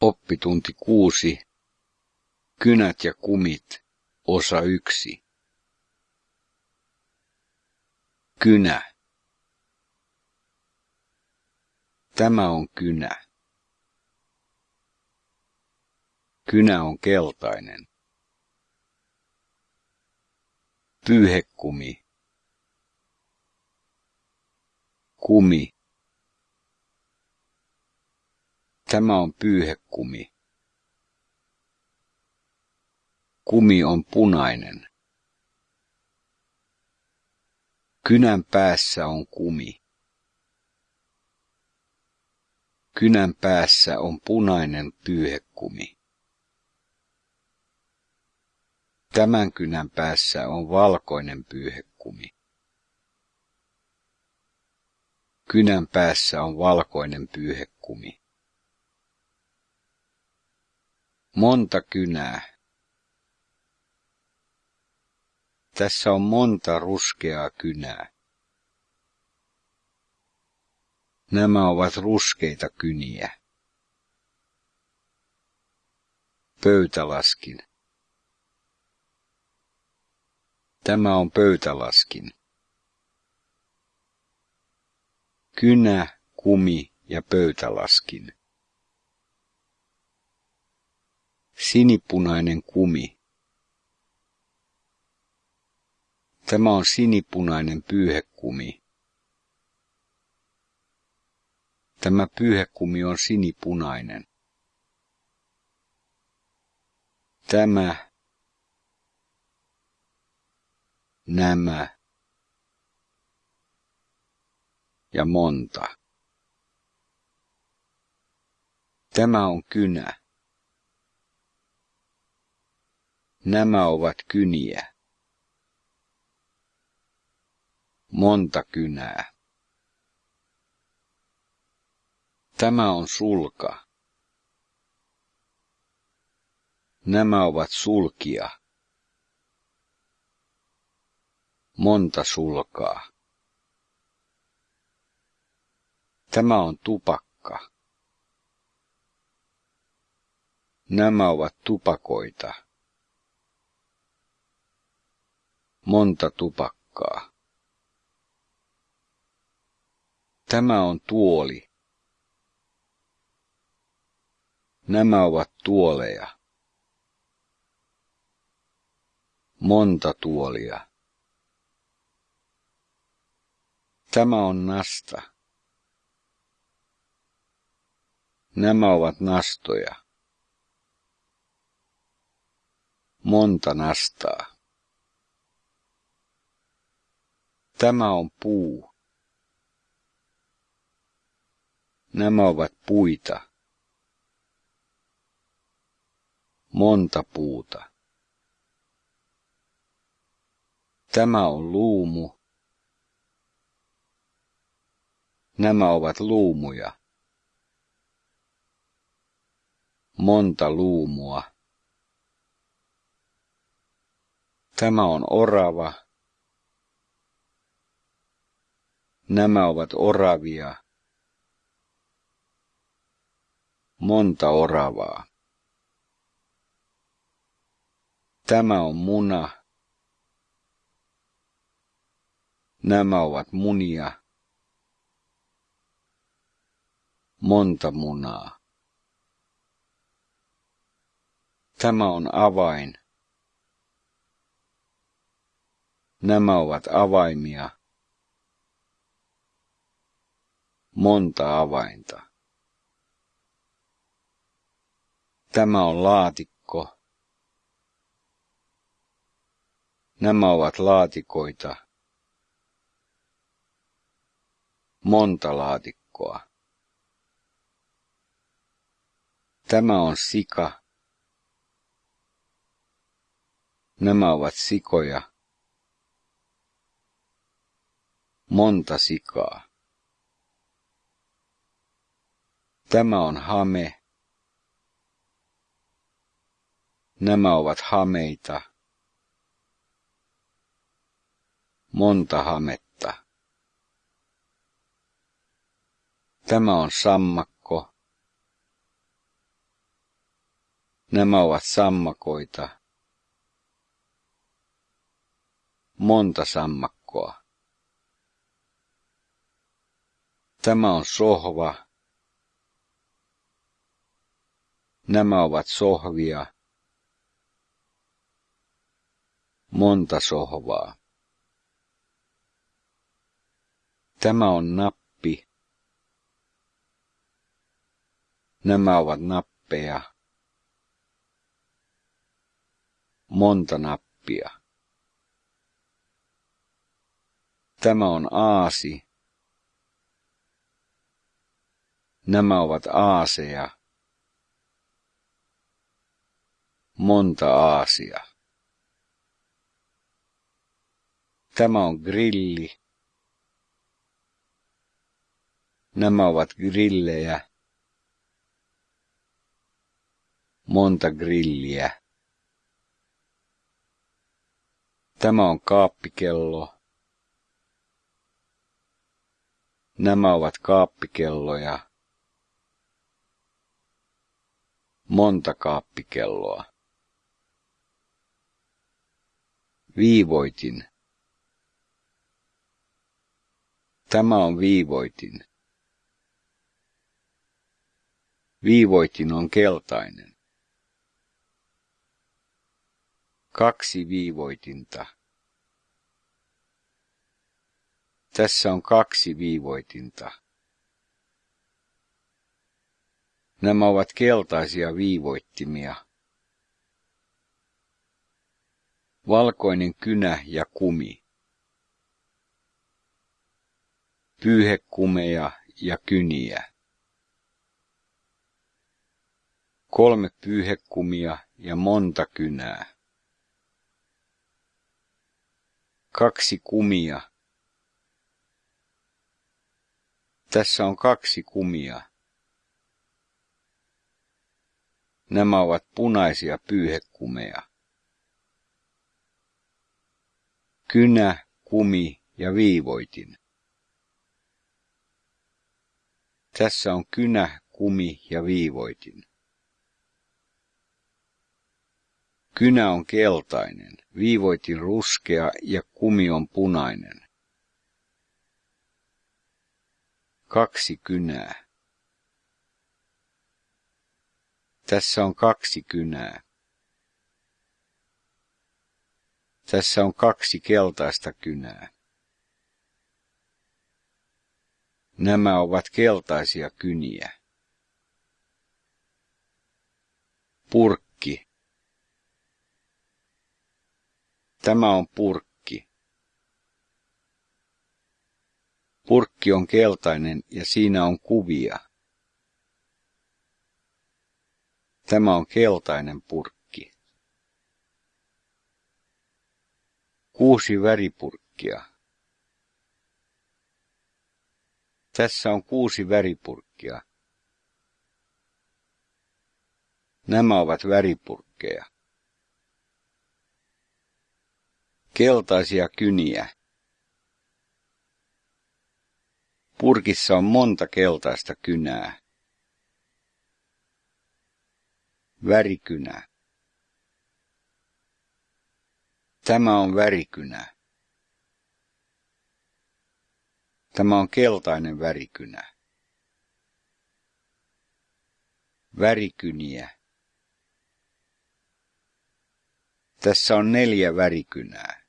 Oppitunti kuusi. Kynät ja kumit. Osa yksi. Kynä. Tämä on kynä. Kynä on keltainen. Pyyhekumi. Kumi. Tämä on pyyhekumi. Kumi on punainen. Kynän päässä on kumi. Kynän päässä on punainen pyyhekumi. Tämän kynän päässä on valkoinen pyyhekumi. Kynän päässä on valkoinen pyyhekumi. Monta kynää. Tässä on monta ruskeaa kynää. Nämä ovat ruskeita kyniä. Pöytälaskin. Tämä on pöytälaskin. Kynä, kumi ja pöytälaskin. Sinipunainen kumi. Tämä on sinipunainen pyyhekumi. Tämä pyyhekumi on sinipunainen. Tämä, nämä ja monta. Tämä on kynä. Nämä ovat kyniä. Monta kynää. Tämä on sulka. Nämä ovat sulkia. Monta sulkaa. Tämä on tupakka. Nämä ovat tupakoita. Monta tupakkaa. Tämä on tuoli. Nämä ovat tuoleja. Monta tuolia. Tämä on nasta. Nämä ovat nastoja. Monta nastaa. Tämä on puu. Nämä ovat puita. Monta puuta. Tämä on luumu. Nämä ovat luumuja. Monta luumua. Tämä on orava. Nämä ovat oravia. Monta oravaa. Tämä on muna. Nämä ovat munia. Monta munaa. Tämä on avain. Nämä ovat avaimia. Monta avainta. Tämä on laatikko. Nämä ovat laatikoita. Monta laatikkoa. Tämä on sika. Nämä ovat sikoja. Monta sikaa. Tämä on hame. Nämä ovat hameita. Monta hametta. Tämä on sammakko. Nämä ovat sammakoita. Monta sammakkoa. Tämä on sohva. Nämä ovat sohvia. Monta sohvaa. Tämä on nappi. Nämä ovat nappeja. Monta nappia. Tämä on aasi. Nämä ovat aaseja. Monta aasia. Tämä on grilli. Nämä ovat grillejä. Monta grilliä. Tämä on kaappikello. Nämä ovat kaappikelloja. Monta kaappikelloa. Viivoitin. Tämä on viivoitin. Viivoitin on keltainen. Kaksi viivoitinta. Tässä on kaksi viivoitinta. Nämä ovat keltaisia viivoittimia. Valkoinen kynä ja kumi. Pyyhekumeja ja kyniä. Kolme pyyhekumia ja monta kynää. Kaksi kumia. Tässä on kaksi kumia. Nämä ovat punaisia pyyhekumeja. Kynä, kumi ja viivoitin. Tässä on kynä, kumi ja viivoitin. Kynä on keltainen, viivoitin ruskea ja kumi on punainen. Kaksi kynää. Tässä on kaksi kynää. Tässä on kaksi keltaista kynää. Nämä ovat keltaisia kyniä. Purkki. Tämä on purkki. Purkki on keltainen ja siinä on kuvia. Tämä on keltainen purkki. Kuusi väripurkkia. Tässä on kuusi väripurkkia. Nämä ovat väripurkkeja. Keltaisia kyniä. Purkissa on monta keltaista kynää. Värikynä. Tämä on värikynä. Tämä on keltainen värikynä. Värikyniä. Tässä on neljä värikynää.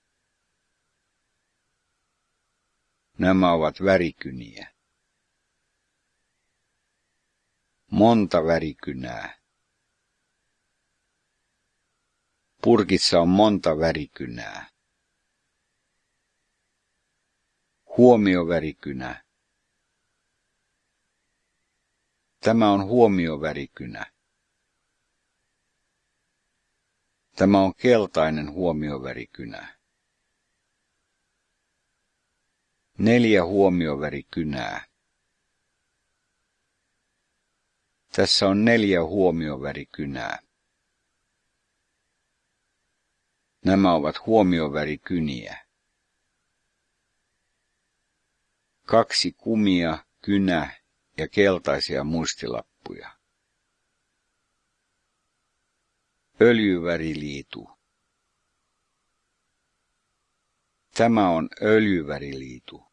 Nämä ovat värikyniä. Monta värikynää. Purkissa on monta värikynää. Huomiovärikynä. Tämä on huomiovärikynä. Tämä on keltainen huomiovärikynä. Neljä huomiovärikynää. Tässä on neljä huomiovärikynää. Nämä ovat huomiovärikyniä. Kaksi kumia, kynä ja keltaisia muistilappuja. Öljyväriliitu. Tämä on öljyväriliitu.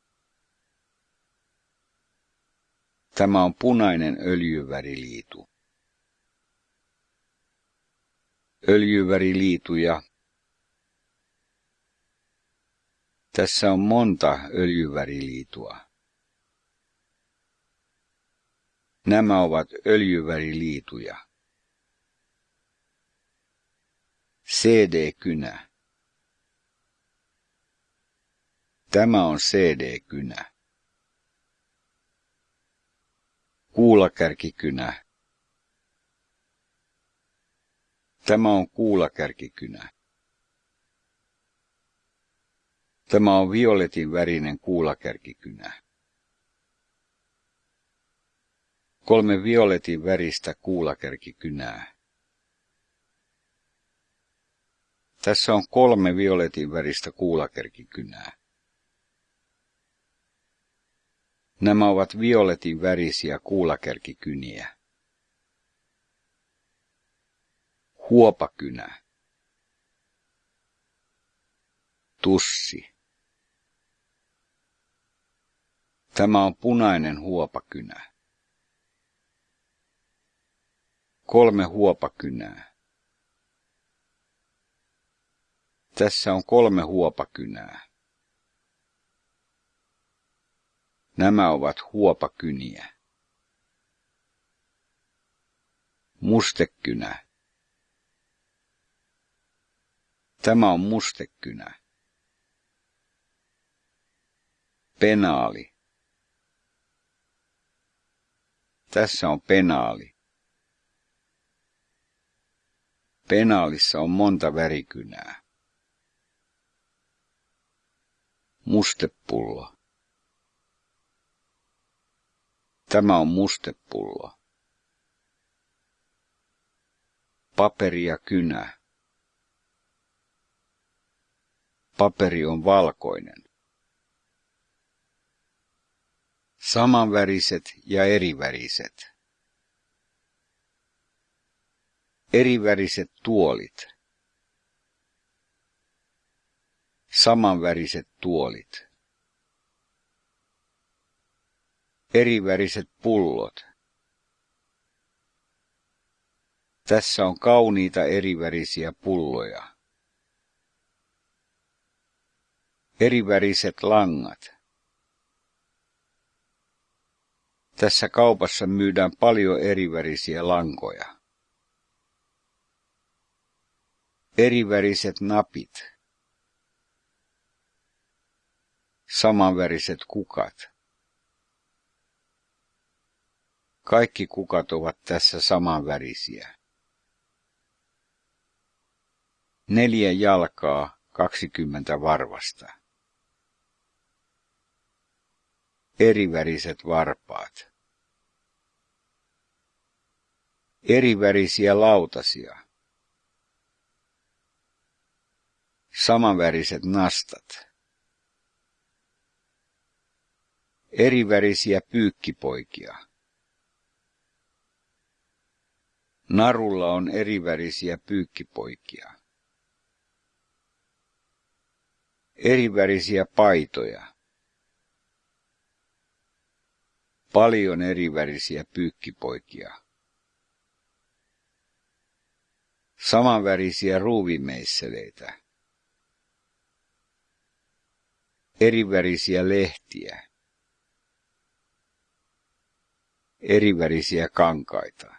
Tämä on punainen öljyväriliitu. Öljyväriliituja. Tässä on monta öljyväriliitua. Nämä ovat öljyväriliituja. CD-kynä. Tämä on CD-kynä. Kuulakärkikynä. Tämä on kuulakärkikynä. Tämä on violetin värinen kuulakärkikynä. Kolme violetin väristä kuulakärkikynää. Tässä on kolme violetin väristä kuulakärkikynää. Nämä ovat violetin värisiä kuulakärkikyniä. Huopakynä. Tussi. Tämä on punainen huopakynä. Kolme huopakynää. Tässä on kolme huopakynää. Nämä ovat huopakyniä. Mustekynä. Tämä on mustekynä. Penaali. Tässä on penaali. Penaalissa on monta värikynää. Mustepullo. Tämä on mustepullo. Paperi ja kynä. Paperi on valkoinen. Samanväriset ja eriväriset. Eriväriset tuolit. Samanväriset tuolit. Eriväriset pullot. Tässä on kauniita erivärisiä pulloja. Eriväriset langat. Tässä kaupassa myydään paljon erivärisiä lankoja. Eriväriset napit. Samanväriset kukat. Kaikki kukat ovat tässä samanvärisiä. Neljä jalkaa, kaksikymmentä varvasta. Eriväriset varpaat. Erivärisiä lautasia. Samanväriset nastat. Erivärisiä pyykkipoikia. Narulla on erivärisiä pyykkipoikia. Erivärisiä paitoja. Paljon erivärisiä pyykkipoikia. Samanvärisiä ruuvimeisseleitä. Erivärisiä lehtiä. Erivärisiä kankaita.